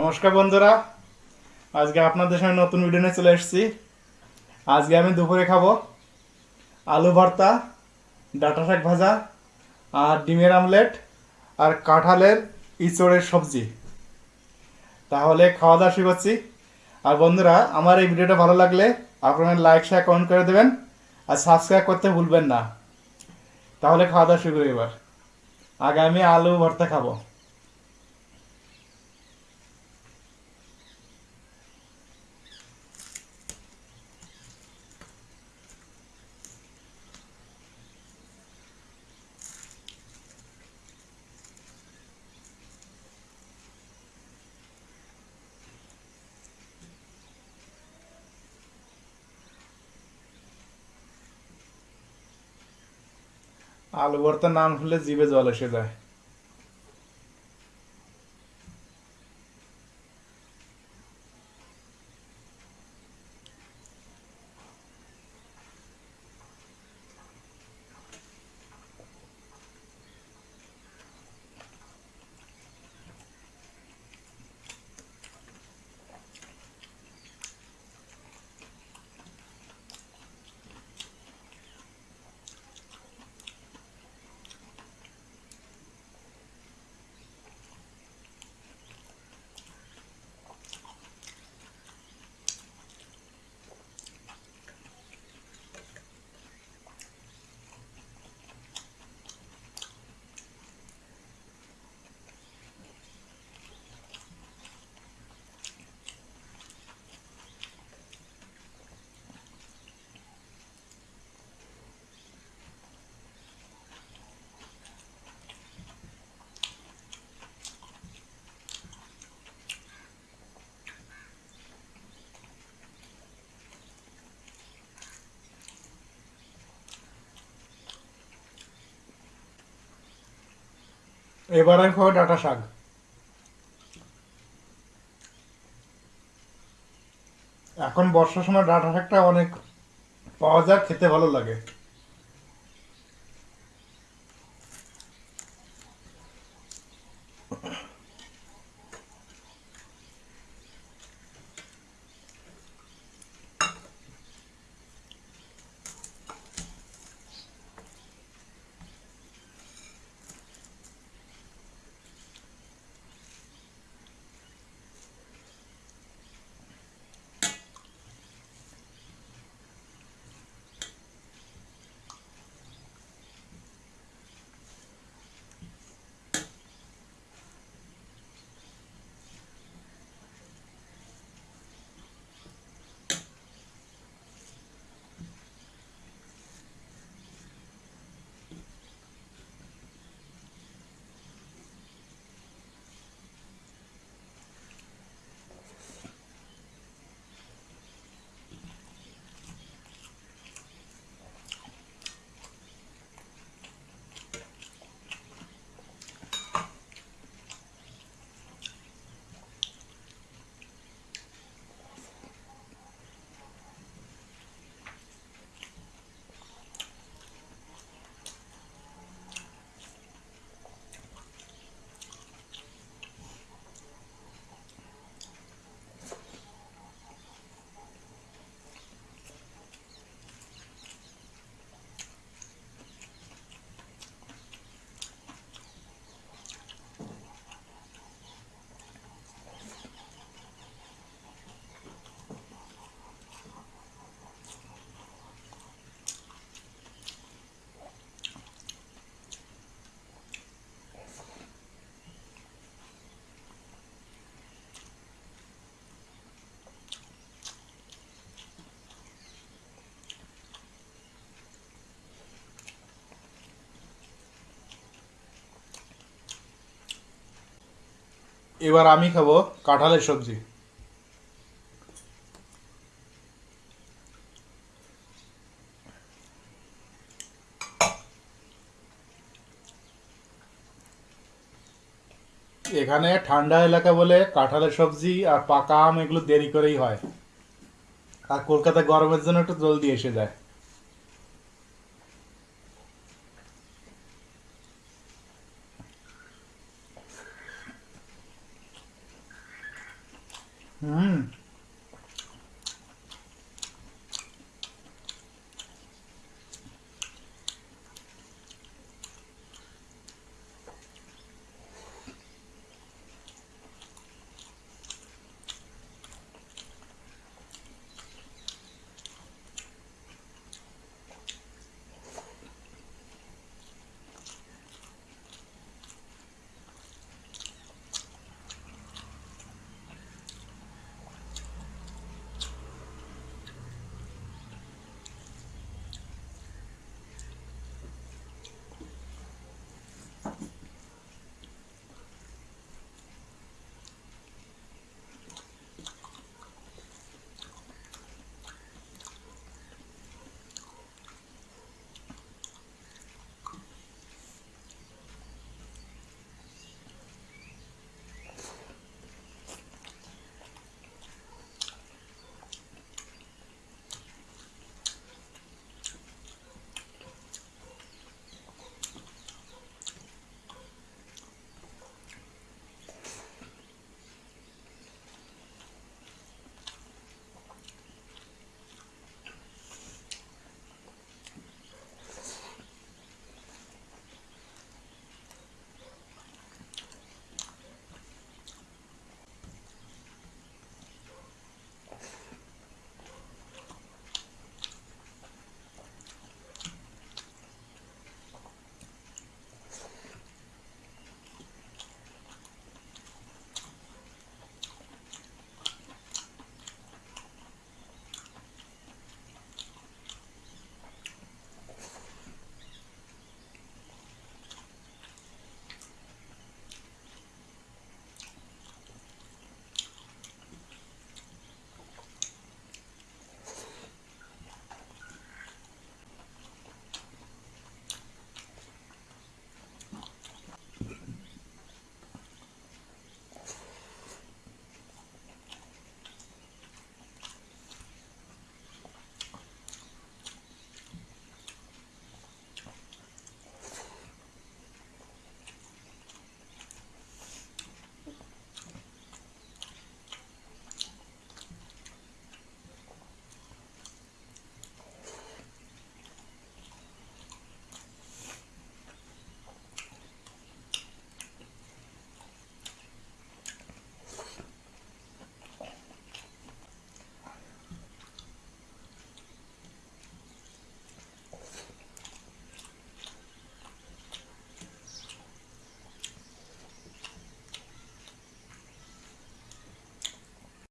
নমস্কার বন্ধুরা। আজকে আপনাদের সঙ্গে নতুন ভিডিও নিয়ে চলে এসেছি। আজকে আমি দুপুরে খাব আলু ভর্তা, ডাটা শাক ভাজা, আর ডিমের আমলেট, আর কাঁঠালের ইঁচড়ের সবজি। তাহলে খাওয়া দাওয়া শুরু করছি। আর বন্ধুরা, আমার এই ভিডিওটা ভালো লাগলে আপনারা লাইক শেয়ার কমেন্ট করে দেবেন। আর সাবস্ক্রাইব করতে ভুলবেন না। তাহলে খাওয়া দাওয়া শুরু করি এবার। আমি আলু ভর্তা খাব। আলু ভর্তার নাম শুনলে জিভে জল এসে যায়। এবার আমি খাব ডাটা শাক। এখন বর্ষার সময় ডাটা শাকটা অনেক পাওয়া যায়, খেতে ভালো লাগে। এবার আমি খাব কাঁঠালের সবজি। এখানে ঠান্ডা এলাকা বলে কাঁঠালের সবজি আর পাকা আম এগুলো দেরি করেই হয়। আর কলকাতা গরমের জন্য একটু জলদি এসে যায়।